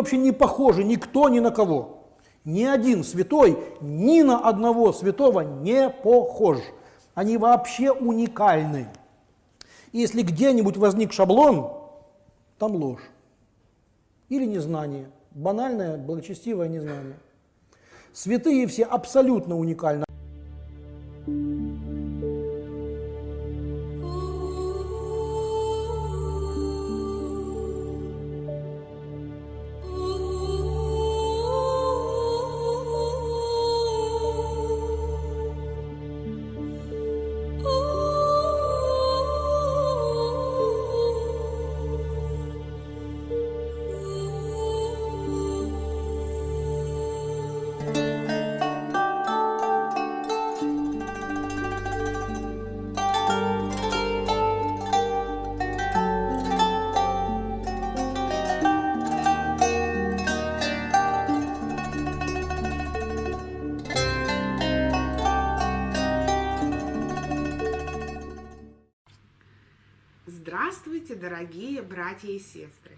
Вообще не похожи никто ни на кого. Ни один святой ни на одного святого не похож. Они вообще уникальны. И если где-нибудь возник шаблон, там ложь. Или незнание. Банальное, благочестивое незнание. Святые все абсолютно уникальны. Дорогие братья и сестры!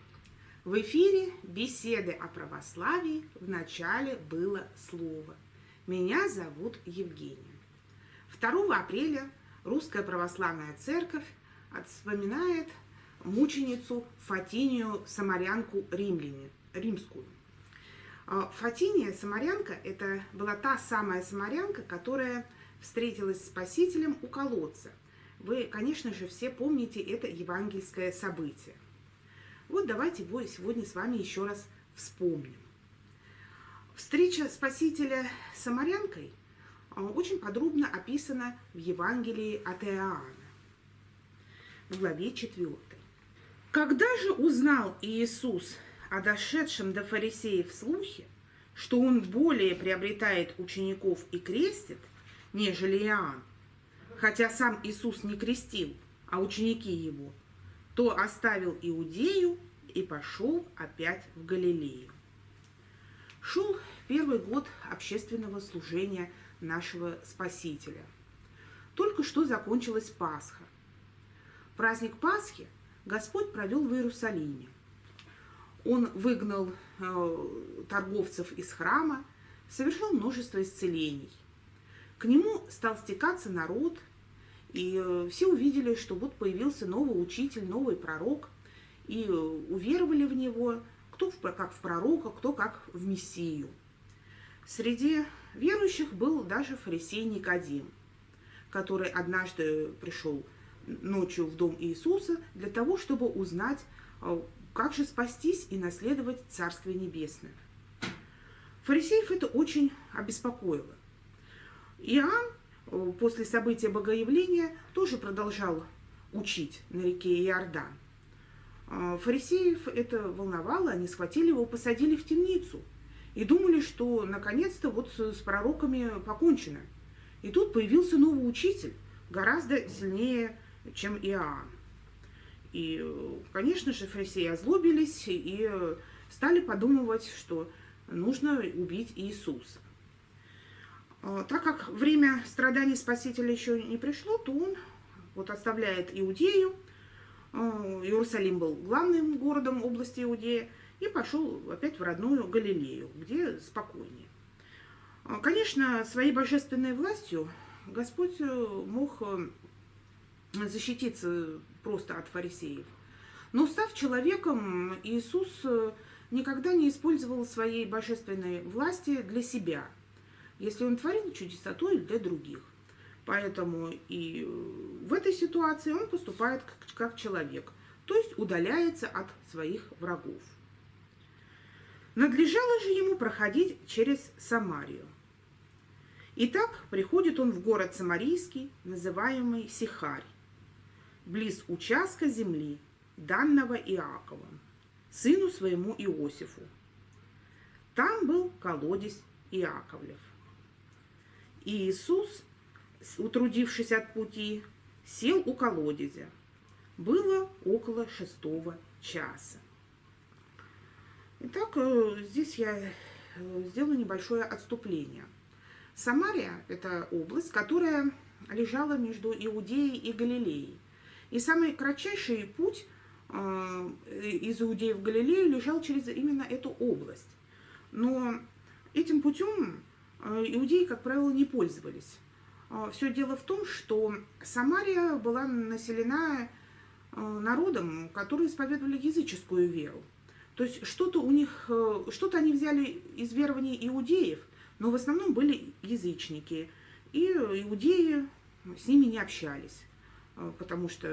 В эфире беседы о православии в начале было слово. Меня зовут Евгения. 2 апреля Русская Православная Церковь вспоминает мученицу Фатинию Самарянку Римляне, римскую. А, Фатиния Самарянка – это была та самая самарянка, которая встретилась с Спасителем у колодца – вы, конечно же, все помните это евангельское событие. Вот давайте сегодня с вами еще раз вспомним. Встреча Спасителя с Самарянкой а, очень подробно описана в Евангелии от Иоанна, в главе 4. Когда же узнал Иисус о дошедшем до фарисеев слухе, что он более приобретает учеников и крестит, нежели Иоанн, хотя сам Иисус не крестил, а ученики его, то оставил Иудею и пошел опять в Галилею. Шел первый год общественного служения нашего Спасителя. Только что закончилась Пасха. Праздник Пасхи Господь провел в Иерусалиме. Он выгнал э, торговцев из храма, совершил множество исцелений. К нему стал стекаться народ – и э, все увидели, что вот появился новый учитель, новый пророк, и э, уверовали в него, кто как в пророка, кто как в Мессию. Среди верующих был даже фарисей Никодим, который однажды пришел ночью в дом Иисуса для того, чтобы узнать, э, как же спастись и наследовать Царствие Небесное. Фарисеев это очень обеспокоило. Иоанн после события Богоявления тоже продолжал учить на реке Иордан. А, фарисеев это волновало, они схватили его, посадили в темницу и думали, что наконец-то вот с пророками покончено. И тут появился новый учитель, гораздо сильнее, чем Иоанн. И, конечно же, фарисеи озлобились и стали подумывать, что нужно убить Иисуса. А, так как время страданий Спасителя еще не пришло, то он вот оставляет Иудею, а, Иерусалим был главным городом области Иудея, и пошел опять в родную Галилею, где спокойнее. А, конечно, своей божественной властью Господь э, мог э, защититься просто от фарисеев. Но став человеком, Иисус э, никогда не использовал своей божественной власти для себя – если он творил чудеса, то и для других. Поэтому и в этой ситуации он поступает как, человек, то есть удаляется от своих врагов. Надлежало же ему проходить через Самарию. Итак, приходит он в город Самарийский, называемый Сихарь, близ участка земли, данного Иаковом, сыну своему Иосифу. Там был колодец Иаковлев. И Иисус, утрудившись от пути, сел у колодезя. Было около шестого часа. Итак, э, здесь я э, сделаю небольшое отступление. Самария – это область, которая лежала между Иудеей и Галилеей. И самый кратчайший путь э, из Иудеи в Галилею лежал через именно эту область. Но этим путем иудеи, как правило, не пользовались. А, Все дело в том, что Самария была населена э, народом, которые исповедовали языческую веру. То есть что-то у них, э, что-то они взяли из верований иудеев, но в основном были язычники. И иудеи с ними не общались, э, потому что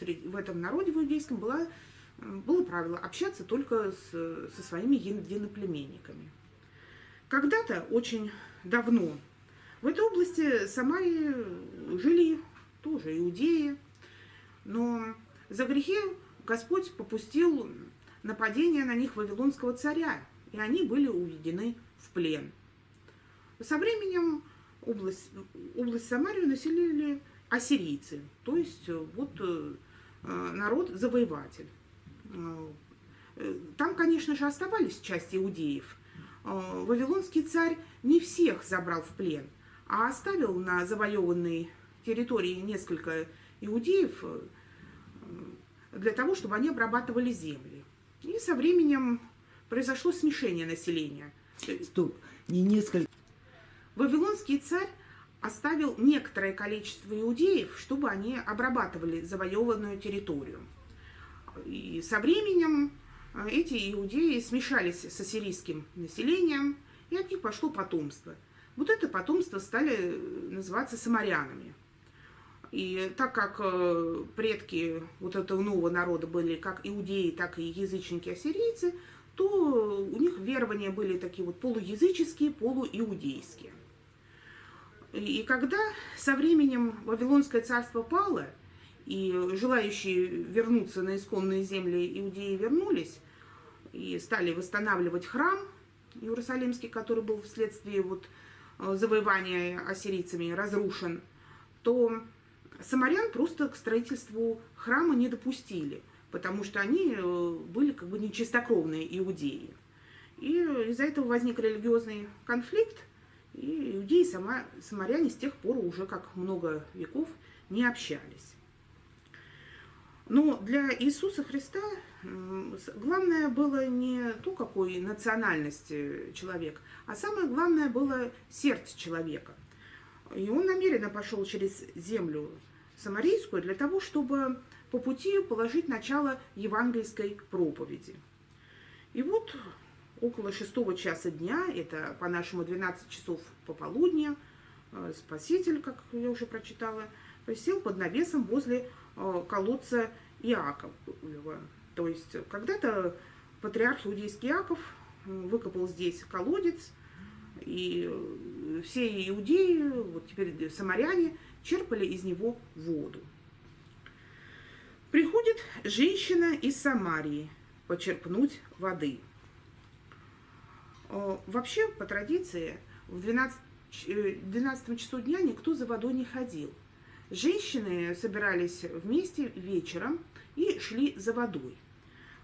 в этом народе в иудейском было, было правило общаться только с, со своими единоплеменниками. Когда-то, очень давно, в этой области Самарии жили тоже иудеи, но за грехи Господь попустил нападение на них вавилонского царя, и они были уведены в плен. Со временем область, область Самарию населили ассирийцы, то есть вот э, народ-завоеватель. Э, там, конечно же, оставались части иудеев. Э, вавилонский царь не всех забрал в плен, а оставил на завоеванной территории несколько иудеев э, для того, чтобы они обрабатывали земли. И со временем произошло смешение населения. Стоп, не несколько. Вавилонский царь оставил некоторое количество иудеев, чтобы они обрабатывали завоеванную территорию. И со временем эти иудеи смешались с ассирийским населением, и от них пошло потомство – вот это потомство стали э, называться самарянами. И так как э, предки вот этого нового народа были как иудеи, так и язычники-ассирийцы, то у них верования были такие вот полуязыческие, полуиудейские. И когда со временем Вавилонское царство пало, и желающие вернуться на исконные земли иудеи вернулись, и стали восстанавливать храм Иерусалимский, который был вследствие вот Э, завоевания ассирийцами разрушен, то самарян просто к строительству храма не допустили, потому что они э, были как бы нечистокровные иудеи. И из-за этого возник религиозный конфликт, и иудеи и сама, самаряне с тех пор уже как много веков не общались. Но для Иисуса Христа главное было не то, какой национальности человек, а самое главное было сердце человека. И он намеренно пошел через землю самарийскую для того, чтобы по пути положить начало евангельской проповеди. И вот около шестого часа дня, это по-нашему 12 часов пополудня, э, Спаситель, как я уже прочитала, присел под навесом возле колодца Иакова. То есть когда-то патриарх иудейский Иаков выкопал здесь колодец, и все иудеи, вот теперь самаряне, черпали из него воду. Приходит женщина из Самарии почерпнуть воды. Вообще, по традиции, в 12, 12 э, часу дня никто за водой не ходил. Женщины собирались вместе вечером и шли за водой.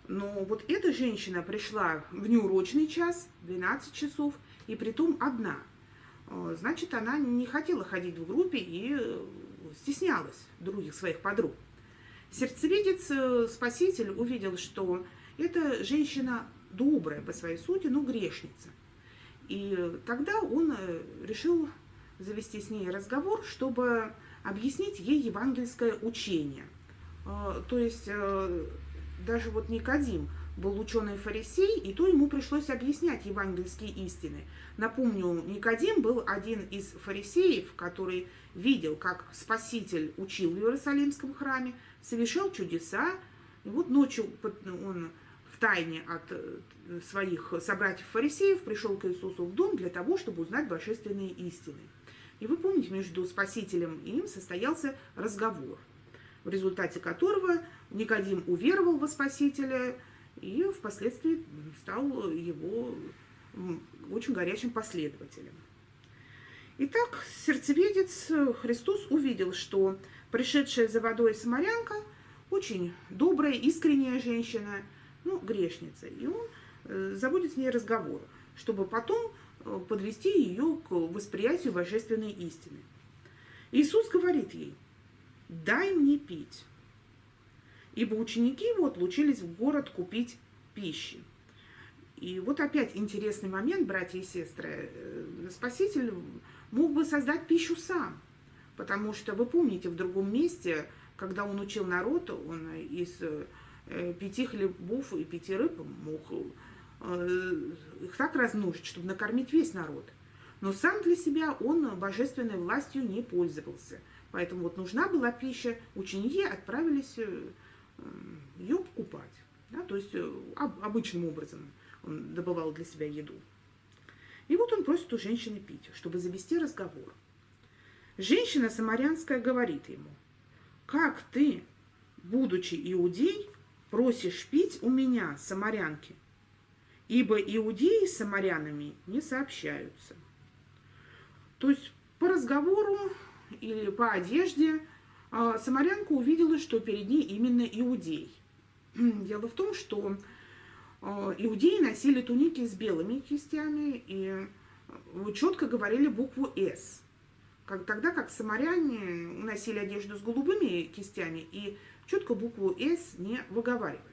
Но вот эта женщина пришла в неурочный час, 12 часов, и притом одна. Э, значит, она не хотела ходить в группе и э, стеснялась других своих подруг. Сердцевидец, э, спаситель, увидел, что эта женщина добрая по своей сути, но грешница. И тогда он решил завести с ней разговор, чтобы объяснить ей евангельское учение. То есть даже вот Никодим был ученый фарисей, и то ему пришлось объяснять евангельские истины. Напомню, Никодим был один из фарисеев, который видел, как Спаситель учил в Иерусалимском храме, совершал чудеса, и вот ночью он в тайне от э, своих собратьев-фарисеев пришел к Иисусу в дом для того, чтобы узнать божественные истины. И вы помните, между Спасителем и им состоялся разговор, в результате которого Никодим уверовал во Спасителя и впоследствии стал его очень горячим последователем. Итак, сердцеведец Христос увидел, что пришедшая за водой самарянка очень добрая, искренняя женщина, ну, грешница. И он э, заводит с ней разговор, чтобы потом подвести ее к восприятию божественной истины. Иисус говорит ей, дай мне пить. ибо ученики его отлучились в город купить пищи. И вот опять интересный момент, братья и сестры. Э, Спаситель мог бы создать пищу сам, потому что вы помните в другом месте, когда он учил народ, он из э, пяти хлебов и пяти рыб мог э, их так размножить, чтобы накормить весь народ. Но сам для себя он божественной властью не пользовался. Поэтому вот нужна была пища, ученики отправились ее покупать. Да, то есть обычным образом он добывал для себя еду. И вот он просит у женщины пить, чтобы завести разговор. Женщина самарянская говорит ему, как ты, будучи иудей, просишь пить у меня, самарянки? Ибо иудеи с самарянами не сообщаются. То есть по разговору или по одежде а, самарянка увидела, что перед ней именно иудей. Дело в том, что а, иудеи носили туники с белыми кистями и э, четко говорили букву «С». Тогда как самаряне носили одежду с голубыми кистями и четко букву «С» не выговаривали.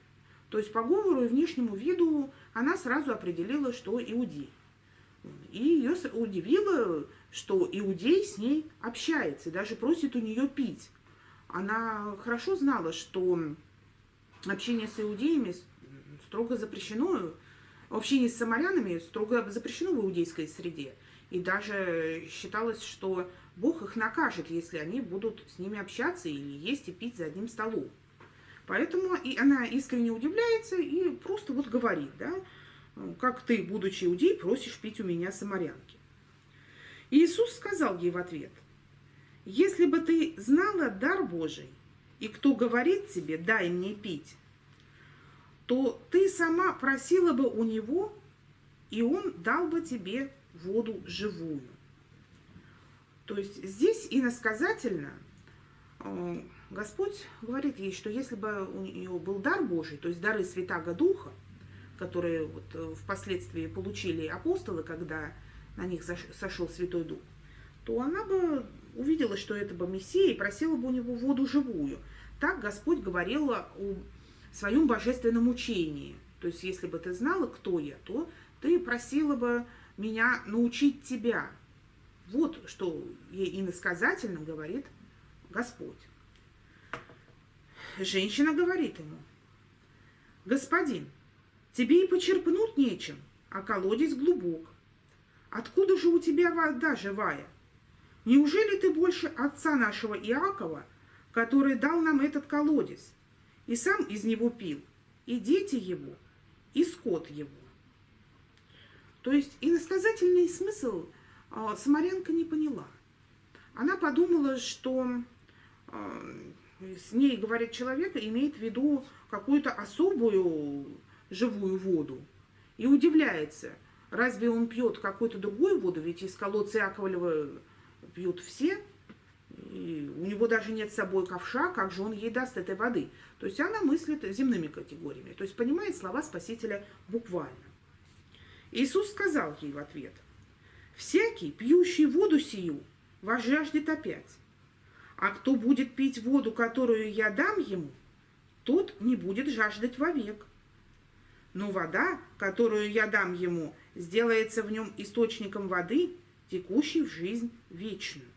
То есть по говору и внешнему виду она сразу определила, что иудей. И ее удивило, что иудей с ней общается даже просит у нее пить. Она хорошо знала, что общение с иудеями строго запрещено, общение с самарянами строго запрещено в иудейской среде. И даже считалось, что Бог их накажет, если они будут с ними общаться или есть и пить за одним столом. Поэтому и она искренне удивляется и просто вот говорит, да, как ты, будучи иудей, просишь пить у меня самарянки. Иисус сказал ей в ответ, если бы ты знала дар Божий, и кто говорит тебе, дай мне пить, то ты сама просила бы у него, и он дал бы тебе воду живую. То есть здесь иносказательно э, Господь говорит ей, что если бы у нее был дар Божий, то есть дары Святаго Духа, которые вот э, впоследствии получили апостолы, когда на них сошел Святой Дух, то она бы увидела, что это бы Мессия, и просила бы у него воду живую. Так Господь говорил о своем божественном учении. То есть, если бы ты знала, кто я, то ты просила бы меня научить тебя. Вот что ей иносказательно говорит Господь. Женщина говорит ему, «Господин, тебе и почерпнуть нечем, а колодец глубок. Откуда же у тебя вода живая? Неужели ты больше отца нашего Иакова, который дал нам этот колодец?» и сам из него пил, и дети его, и скот его. То есть иносказательный смысл э, Самарянка не поняла. Она подумала, что э, с ней, говорит человек, имеет в виду какую-то особую живую воду. И удивляется, разве он пьет какую-то другую воду, ведь из колодца Яковлева пьют все, и у него даже нет с собой ковша, как же он ей даст этой воды? То есть она мыслит земными категориями, то есть понимает слова Спасителя буквально. Иисус сказал ей в ответ, «Всякий, пьющий воду сию, возжаждет опять. А кто будет пить воду, которую я дам ему, тот не будет жаждать вовек. Но вода, которую я дам ему, сделается в нем источником воды, текущей в жизнь вечную.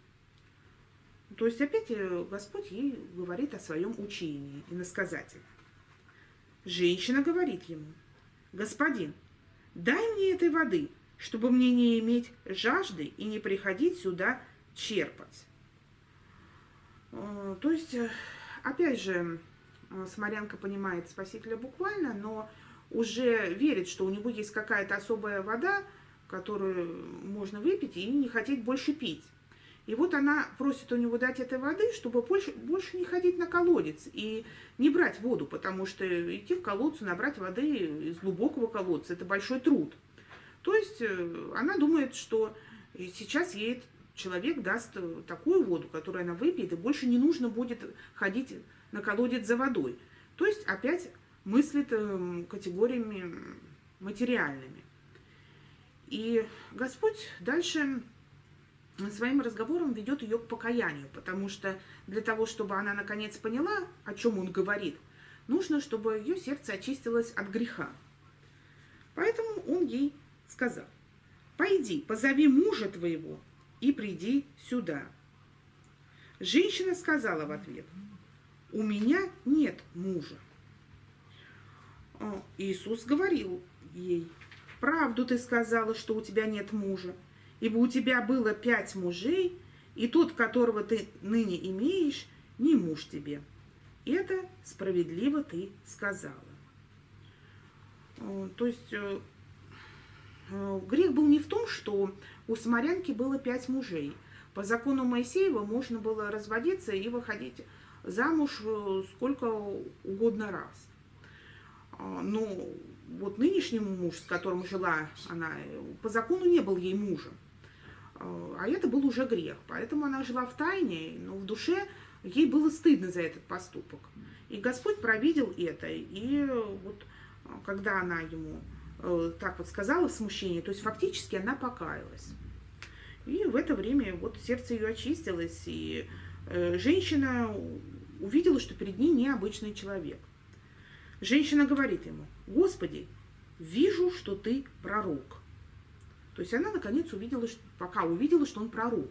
То есть опять э, Господь ей говорит о своем учении, и насказательно. Женщина говорит ему, «Господин, дай мне этой воды, чтобы мне не иметь жажды и не приходить сюда черпать». Э, то есть, э, опять же, Смолянка понимает Спасителя буквально, но уже верит, что у него есть какая-то особая вода, которую можно выпить и не хотеть больше пить. И вот она просит у него дать этой воды, чтобы больше, больше не ходить на колодец и не брать воду, потому что идти в колодцу, набрать воды из глубокого колодца – это большой труд. То есть э, она думает, что сейчас ей человек даст такую воду, которую она выпьет, и больше не нужно будет ходить на колодец за водой. То есть опять мыслит эм, категориями материальными. И Господь дальше своим разговором ведет ее к покаянию, потому что для того, чтобы она наконец поняла, о чем он говорит, нужно, чтобы ее сердце очистилось от греха. Поэтому он ей сказал, пойди, позови мужа твоего и приди сюда. Женщина сказала в ответ, у меня нет мужа. А, Иисус говорил ей, правду ты сказала, что у тебя нет мужа, ибо у тебя было пять мужей, и тот, которого ты ныне имеешь, не муж тебе. Это справедливо ты сказала. А, то есть э, э, грех был не в том, что у самарянки было пять мужей. По закону Моисеева можно было разводиться и выходить замуж э, сколько угодно раз. А, но вот нынешнему муж, с которым жила она, по закону не был ей мужем. А, а это был уже грех. Поэтому она жила в тайне, но в душе ей было стыдно за этот поступок. И Господь провидел это. И вот когда она ему э, так вот сказала в смущении, то есть фактически она покаялась. И в это время вот сердце ее очистилось, и э, женщина увидела, что перед ней необычный человек. Женщина говорит ему, Господи, вижу, что ты пророк. То есть она наконец увидела, пока увидела, что он пророк.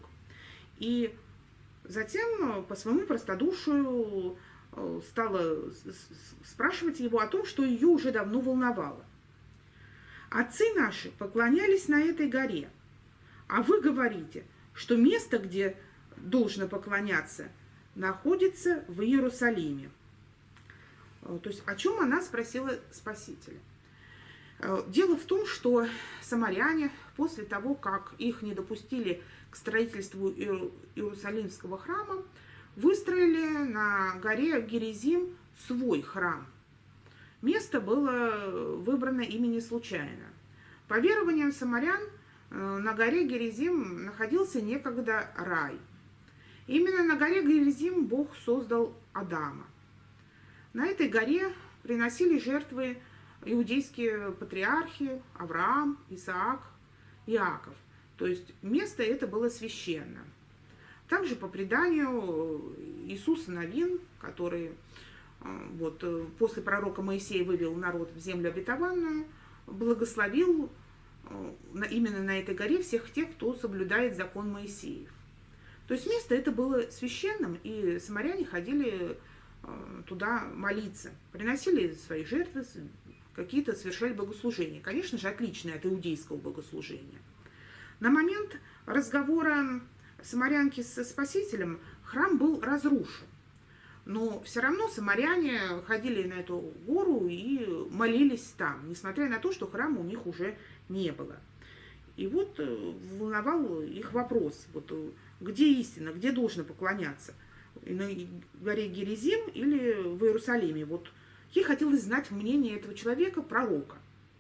И затем э, по своему простодушию э, стала спрашивать его о том, что ее уже давно волновало. Отцы наши поклонялись на этой горе – а вы говорите, что место, где должно поклоняться, находится в Иерусалиме. Э, то есть о чем она спросила Спасителя? Э, дело в том, что самаряне после того, как их не допустили к строительству Иерусалимского храма, выстроили на горе Герезим свой храм. Место было выбрано имени случайно. По верованиям самарян – на горе Герезим находился некогда рай. Именно на горе Герезим Бог создал Адама. На этой горе приносили жертвы иудейские патриархи Авраам, Исаак, Иаков. То есть место это было священно. Также по преданию Иисус Новин, который э, вот, э, после пророка Моисея вывел народ в землю обетованную, благословил Э, именно на этой горе всех тех, кто соблюдает закон Моисеев. То есть место это было священным, и самаряне ходили э, туда молиться, приносили свои жертвы, какие-то совершали богослужения. Конечно же, отличные от иудейского богослужения. На момент разговора самарянки со Спасителем храм был разрушен. Но все равно самаряне ходили на эту гору и молились там, несмотря на то, что храма у них уже не было. И вот э, волновал их вопрос, вот, э, где истина, где должно поклоняться, на горе Герезим или в Иерусалиме. Вот ей хотелось знать мнение этого человека, пророка.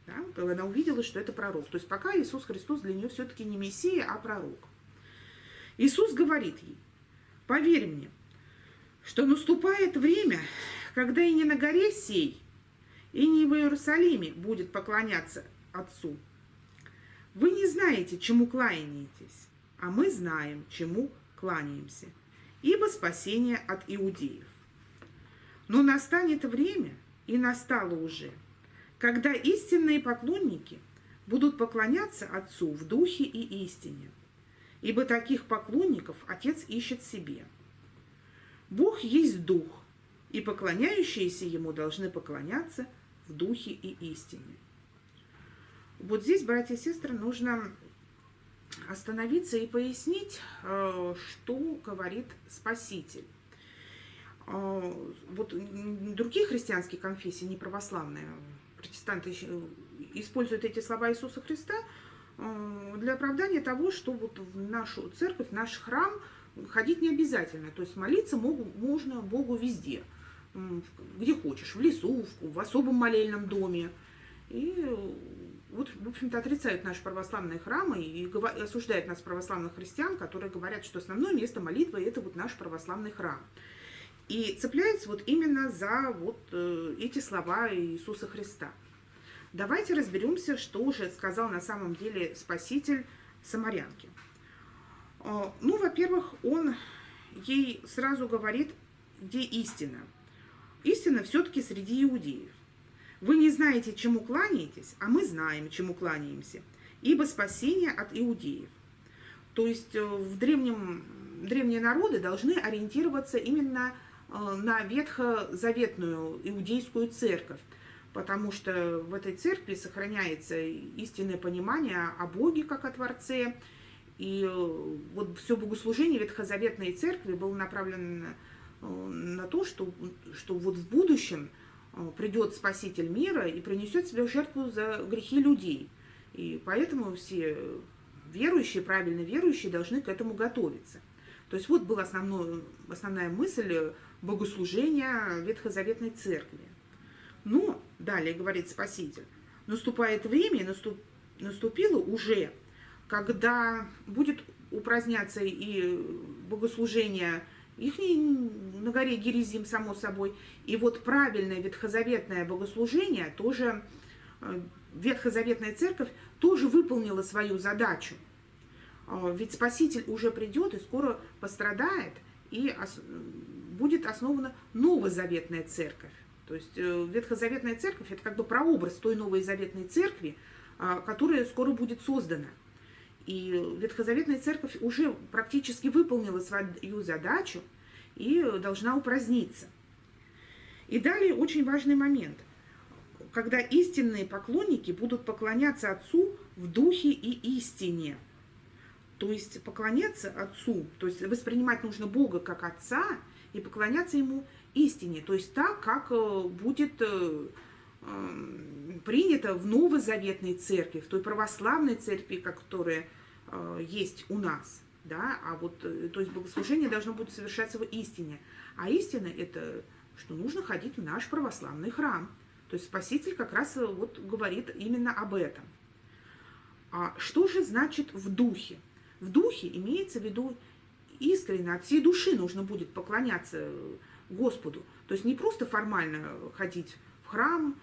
Да? Она увидела, что это пророк. То есть пока Иисус Христос для нее все-таки не Мессия, а пророк. Иисус говорит ей, поверь мне, что наступает время, когда и не на горе сей, и не в Иерусалиме будет поклоняться Отцу, вы не знаете, чему кланяетесь, а мы знаем, чему кланяемся, ибо спасение от иудеев. Но настанет время, и настало уже, когда истинные поклонники будут поклоняться Отцу в духе и истине, ибо таких поклонников Отец ищет себе. Бог есть Дух, и поклоняющиеся Ему должны поклоняться в духе и истине. Вот здесь, братья и сестры, нужно остановиться и пояснить, э, что говорит Спаситель. Э, вот другие христианские конфессии, не православные, протестанты используют эти слова Иисуса Христа э, для оправдания того, что вот в нашу церковь, в наш храм ходить не обязательно. То есть молиться могу, можно Богу везде, где хочешь, в лесу, в особом молельном доме. И вот, в общем-то, отрицают наши православные храмы и осуждают нас, православных христиан, которые говорят, что основное место молитвы – это вот наш православный храм. И цепляются вот именно за вот э, эти слова Иисуса Христа. Давайте разберемся, что уже сказал на самом деле Спаситель Самарянке. Э, ну, во-первых, он ей сразу говорит, где истина. истина все-таки среди иудеев. Вы не знаете, чему кланяетесь, а мы знаем, чему кланяемся, ибо спасение от иудеев. То есть э, в древнем, древние народы должны ориентироваться именно э, на ветхозаветную иудейскую церковь, потому что в этой церкви сохраняется истинное понимание о Боге как о Творце, и э, вот все богослужение Ветхозаветной церкви было направлено на то, что, что вот в будущем придет Спаситель мира и принесет себе жертву за грехи людей. И поэтому все верующие, правильно верующие, должны к этому готовиться. То есть вот была основной, основная мысль богослужения Ветхозаветной Церкви. Но, далее говорит Спаситель, наступает время, наступ, наступило уже, когда будет упраздняться и богослужение их на горе Герезим, само собой. И вот правильное ветхозаветное богослужение тоже э, Ветхозаветная церковь тоже выполнила свою задачу. А, ведь Спаситель уже придет и скоро пострадает, и будет основана новозаветная церковь. То есть э, Ветхозаветная церковь – это как бы прообраз той новой заветной церкви, которая скоро будет создана. И Ветхозаветная церковь уже практически выполнила свою задачу и должна упраздниться. И далее очень важный момент – когда истинные поклонники будут поклоняться Отцу в духе и истине. То есть поклоняться Отцу, то есть воспринимать нужно Бога как Отца и поклоняться Ему истине, то есть так, как э, будет э, принято в новозаветной церкви, в той православной церкви, которая э, есть у нас. Да? А вот, то есть богослужение должно будет совершаться в истине. А истина – это что нужно ходить в наш православный храм – то есть Спаситель как раз э, вот говорит именно об этом. А что же значит в духе? В духе имеется в виду искренне, от всей души нужно будет поклоняться э, Господу. То есть не просто формально ходить в храм,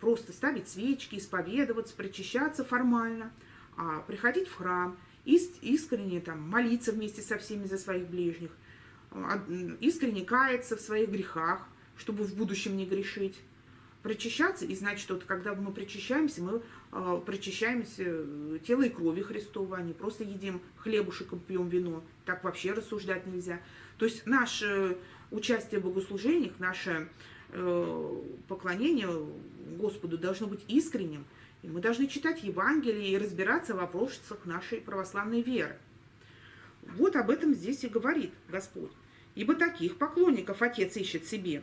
просто ставить свечки, исповедоваться, причащаться формально, а приходить в храм, искренне там, молиться вместе со всеми за своих ближних, а, искренне каяться в своих грехах, чтобы в будущем не грешить причащаться, и значит, вот когда мы причащаемся, мы э, причащаемся э, тело и крови Христова, а не просто едим хлебушек и пьем вино. Так вообще рассуждать нельзя. То есть наше участие в богослужениях, наше э, поклонение Господу должно быть искренним, и мы должны читать Евангелие и разбираться в вопросах нашей православной веры. Вот об этом здесь и говорит Господь. Ибо таких поклонников Отец ищет себе.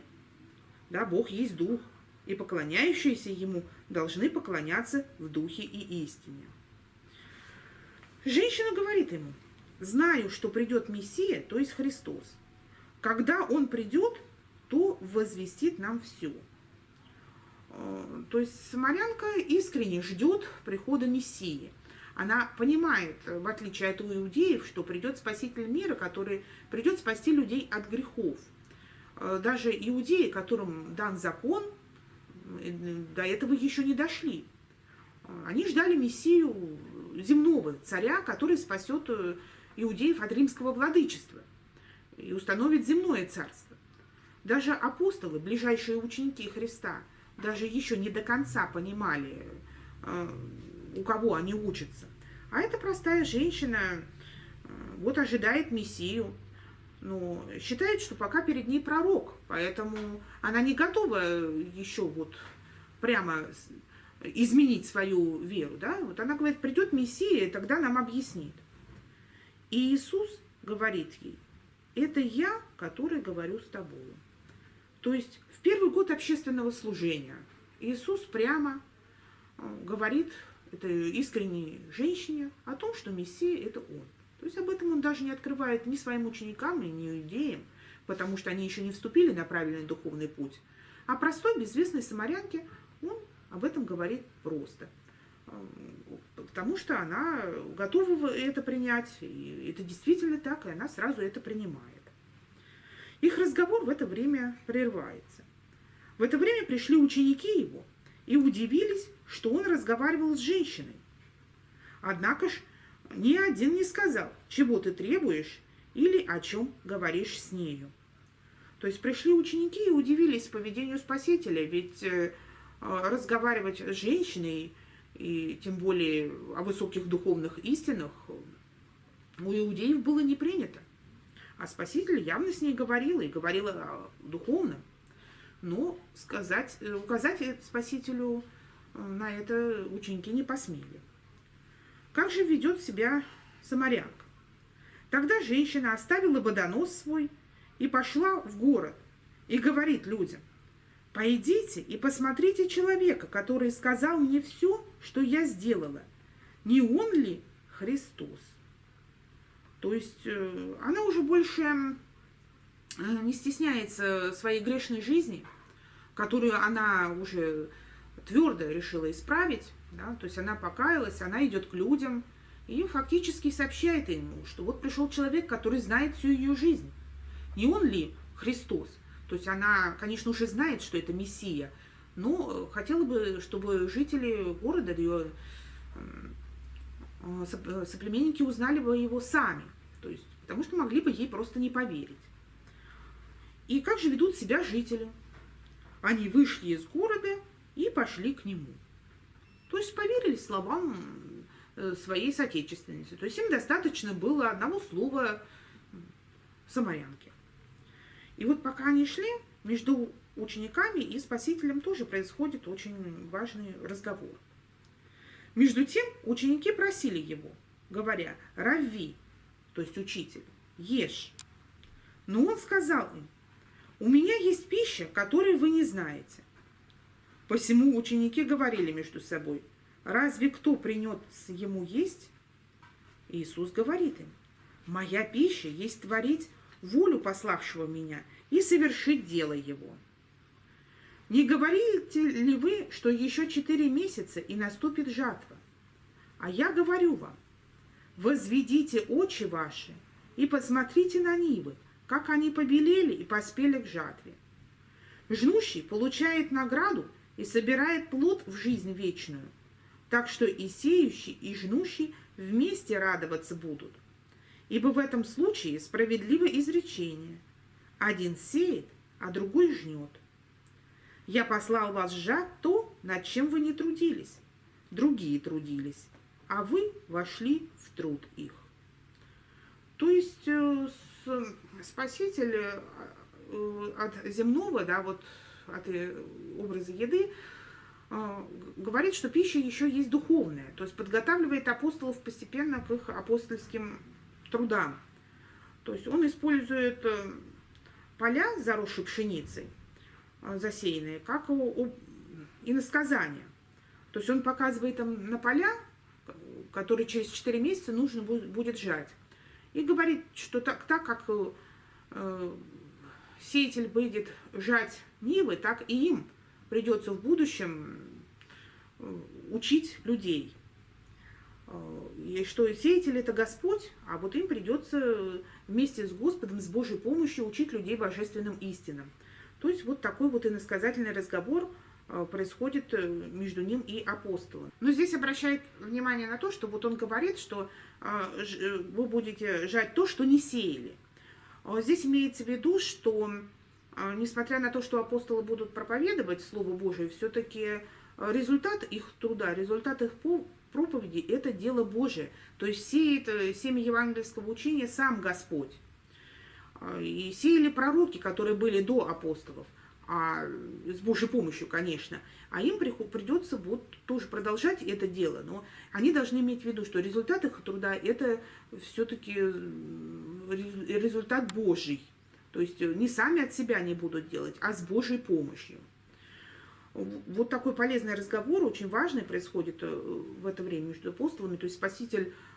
Да, Бог есть Дух, и поклоняющиеся ему должны поклоняться в духе и истине. Женщина говорит ему, знаю, что придет Мессия, то есть Христос. Когда Он придет, то возвестит нам все. Э, то есть самарянка искренне ждет прихода Мессии. Она понимает, в отличие от иудеев, что придет Спаситель мира, который придет спасти людей от грехов. Э, даже иудеи, которым дан закон, до этого еще не дошли. Они ждали Мессию земного царя, который спасет э, иудеев от римского владычества и установит земное царство. Даже апостолы, ближайшие ученики Христа, даже еще не до конца понимали, э, у кого они учатся. А эта простая женщина э, вот ожидает Мессию, но считает, что пока перед ней пророк, поэтому она не готова еще вот прямо изменить свою веру, да, вот она говорит, придет Мессия, и тогда нам объяснит. И Иисус говорит ей, это я, который говорю с тобой. То есть в первый год общественного служения Иисус прямо э, говорит этой искренней женщине о том, что Мессия – это Он. То есть об этом он даже не открывает ни своим ученикам, ни иудеям, потому что они еще не вступили на правильный духовный путь. А простой, безвестной самарянке он об этом говорит просто. Потому что она готова это принять, и это действительно так, и она сразу это принимает. Их разговор в это время прерывается. В это время пришли ученики его и удивились, что он разговаривал с женщиной. Однако ж ни один не сказал, чего ты требуешь или о чем говоришь с нею. То есть пришли ученики и удивились поведению Спасителя, ведь э, разговаривать с женщиной, и тем более о высоких духовных истинах, у иудеев было не принято. А Спаситель явно с ней говорил, и говорил о духовном. Но сказать, э, указать Спасителю э, на это ученики не посмели. Как же ведет себя самарянка? Тогда женщина оставила водонос свой и пошла в город и говорит людям, «Пойдите и посмотрите человека, который сказал мне все, что я сделала. Не он ли Христос?» То есть э, она уже больше э, не стесняется своей грешной жизни, которую она уже твердо решила исправить. Да? То есть она покаялась, она идет к людям и фактически сообщает ему, что вот пришел человек, который знает всю ее жизнь. Не он ли Христос? То есть она, конечно, уже знает, что это Мессия, но хотела бы, чтобы жители города, ее соплеменники узнали бы его сами, то есть, потому что могли бы ей просто не поверить. И как же ведут себя жители? Они вышли из города и пошли к нему. То есть поверили словам э, своей соотечественницы. То есть им достаточно было одного слова самарянки. И вот пока они шли, между учениками и спасителем тоже происходит очень важный разговор. Между тем ученики просили его, говоря, «Рави», то есть учитель, ешь. Но он сказал им, «У меня есть пища, которой вы не знаете». Посему ученики говорили между собой, «Разве кто принес ему есть?» Иисус говорит им, «Моя пища есть творить волю пославшего меня и совершить дело его». Не говорите ли вы, что еще четыре месяца и наступит жатва? А я говорю вам, возведите очи ваши и посмотрите на нивы, как они побелели и поспели к жатве. Жнущий получает награду и собирает плод в жизнь вечную, так что и сеющий, и жнущий вместе радоваться будут. Ибо в этом случае справедливо изречение. Один сеет, а другой жнет. Я послал вас сжать то, над чем вы не трудились. Другие трудились, а вы вошли в труд их. То есть э, спаситель э, от земного, да, вот от э, образа еды, говорит, что пища еще есть духовная, то есть подготавливает апостолов постепенно к их апостольским трудам. То есть он использует поля, заросшие пшеницей, засеянные, как у, иносказания. То есть он показывает там на поля, которые через 4 месяца нужно будет жать. И говорит, что так, так как э, сеятель будет жать нивы, так и им придется в будущем э, учить людей. Э, и что сеятель это Господь, а вот им придется вместе с Господом, с Божьей помощью учить людей божественным истинам. То есть вот такой вот иносказательный разговор э, происходит э, между ним и апостолом. Но здесь обращает внимание на то, что вот он говорит, что э, вы будете жать то, что не сеяли. Здесь имеется в виду, что несмотря на то, что апостолы будут проповедовать Слово Божие, все-таки результат их труда, результат их проповеди – это дело Божие. То есть сеет семя евангельского учения сам Господь. И сеяли пророки, которые были до апостолов, а, с Божьей помощью, конечно. А им придется вот тоже продолжать это дело. Но они должны иметь в виду, что результат их труда – это все-таки результат Божий. То есть не сами от себя не будут делать, а с Божьей помощью. Вот такой полезный разговор, очень важный, происходит э, в это время между апостолами. То есть Спаситель Э,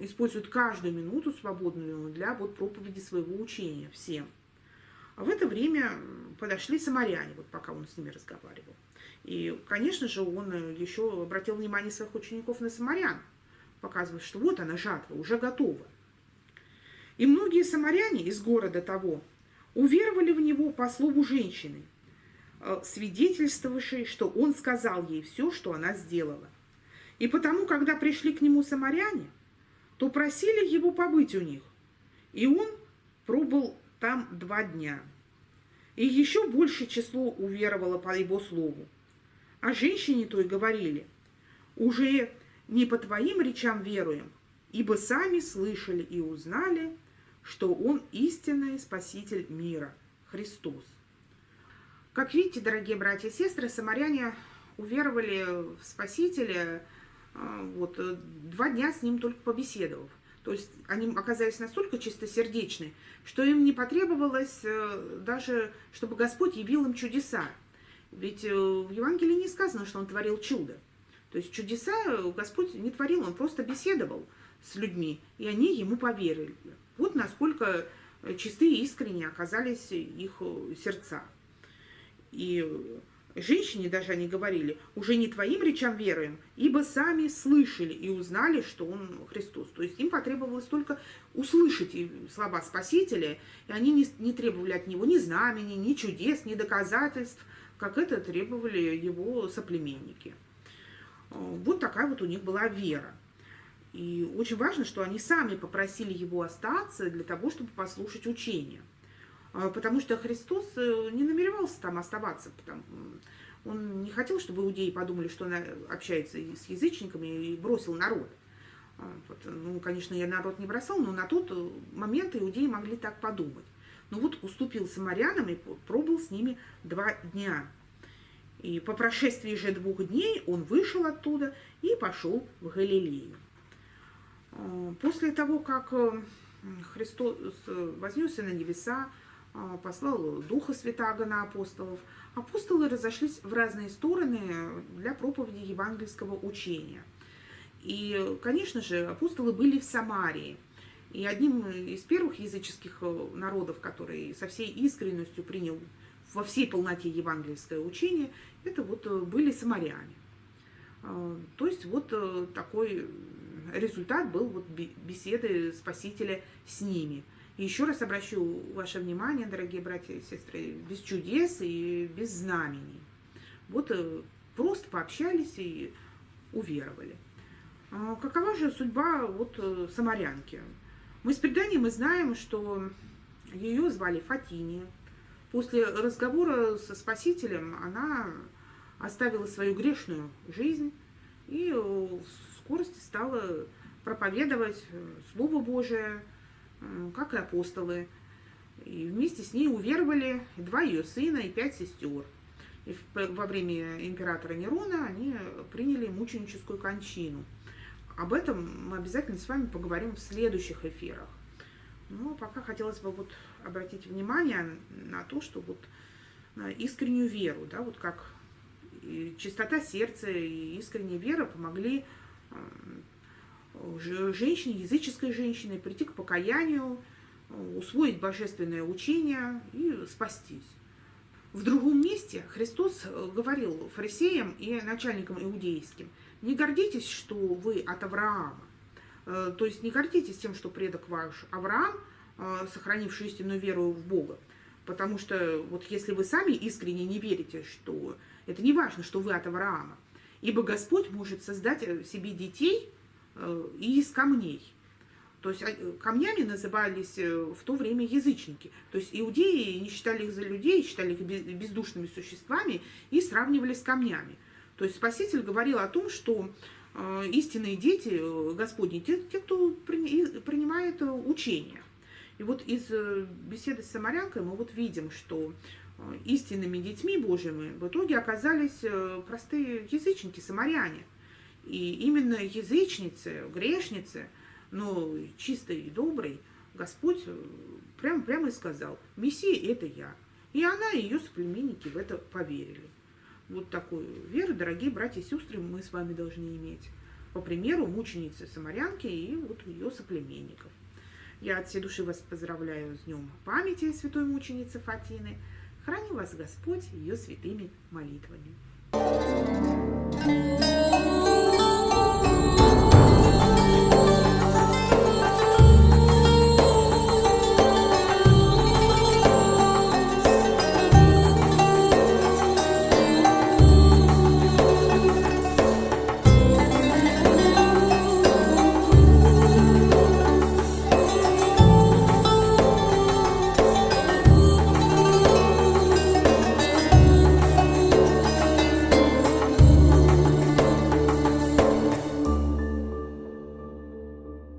используют каждую минуту свободную для вот проповеди своего учения всем. А в это время подошли самаряне, вот пока он с ними разговаривал. И, конечно же, он еще обратил внимание своих учеников на самарян, показывая, что вот она, жатва, уже готова. И многие самаряне из города того уверовали в него по слову женщины, э, свидетельствовавшей, что он сказал ей все, что она сделала. И потому, когда пришли к нему самаряне, то просили его побыть у них. И он пробыл там два дня. и еще большее число уверовало по его слову. А женщине той говорили, уже не по твоим речам веруем, ибо сами слышали и узнали, что Он истинный Спаситель мира, Христос. Как видите, дорогие братья и сестры, самаряне уверовали в Спасителя вот, два дня с ним только побеседовав. То есть они оказались настолько чистосердечны, что им не потребовалось э, даже, чтобы Господь явил им чудеса. Ведь э, в Евангелии не сказано, что он творил чудо. То есть чудеса Господь не творил, он просто беседовал с людьми, и они ему поверили. Вот насколько чистые и искренне оказались их сердца. И женщине даже они говорили, уже не твоим речам веруем, ибо сами слышали и узнали, что он Христос. То есть им потребовалось только услышать слова Спасителя, и они не, не требовали от него ни знамени, ни чудес, ни доказательств, как это требовали его соплеменники. Вот такая вот у них была вера. И очень важно, что они сами попросили его остаться для того, чтобы послушать учение. А, потому что Христос э, не намеревался там оставаться. Он не хотел, чтобы иудеи подумали, что он э, общается с язычниками и бросил народ. А, вот, ну, конечно, я народ не бросал, но на тот э, момент иудеи могли так подумать. Но вот уступил самарянам и пробыл с ними два дня. И по прошествии же двух дней он вышел оттуда и пошел в Галилею. А, после того, как Христос вознесся на небеса, послал Духа Святаго на апостолов. Апостолы разошлись в разные стороны для проповеди евангельского учения. И, конечно же, апостолы были в Самарии. И одним из первых языческих народов, который со всей искренностью принял во всей полноте евангельское учение, это вот были самаряне. А, то есть вот э, такой результат был вот беседы Спасителя с ними – еще раз обращу ваше внимание, дорогие братья и сестры, без чудес и без знамений. Вот э, просто пообщались и уверовали. А какова же судьба вот э, самарянки? Мы с преданием мы знаем, что ее звали Фатиния. После разговора со Спасителем она оставила свою грешную жизнь и в скорости стала проповедовать Слово Божие, как и апостолы. И вместе с ней уверовали два ее сына и пять сестер. И во время императора Нерона они приняли мученическую кончину. Об этом мы обязательно с вами поговорим в следующих эфирах. Но пока хотелось бы вот обратить внимание на то, что вот на искреннюю веру, да, вот как чистота сердца и искренняя вера помогли женщине, языческой женщине, прийти к покаянию, усвоить божественное учение и спастись. В другом месте Христос э, говорил фарисеям и начальникам иудейским, не гордитесь, что вы от Авраама. Э, то есть не гордитесь тем, что предок ваш Авраам, э, сохранивший истинную веру в Бога. Потому что вот если вы сами искренне не верите, что это не важно, что вы от Авраама, ибо Господь может создать себе детей Э, и из камней. То есть э, камнями назывались э, в то время язычники. То есть иудеи не считали их за людей, считали их бездушными существами и сравнивали с камнями. То есть Спаситель говорил о том, что истинные дети Господни, те, те кто принимает учение. И вот из беседы с самарянкой мы вот видим, что истинными детьми Божьими в итоге оказались простые язычники, самаряне – и именно язычницы, грешницы, но чистой и доброй, Господь прямо, прямо и сказал, Мессия – это я. И она и ее соплеменники в это поверили. Вот такую веру, дорогие братья и сестры, мы с вами должны иметь. По примеру мученицы Самарянки и вот ее соплеменников. Я от всей души вас поздравляю с днем памяти святой мученицы Фатины. Храни вас Господь ее святыми молитвами.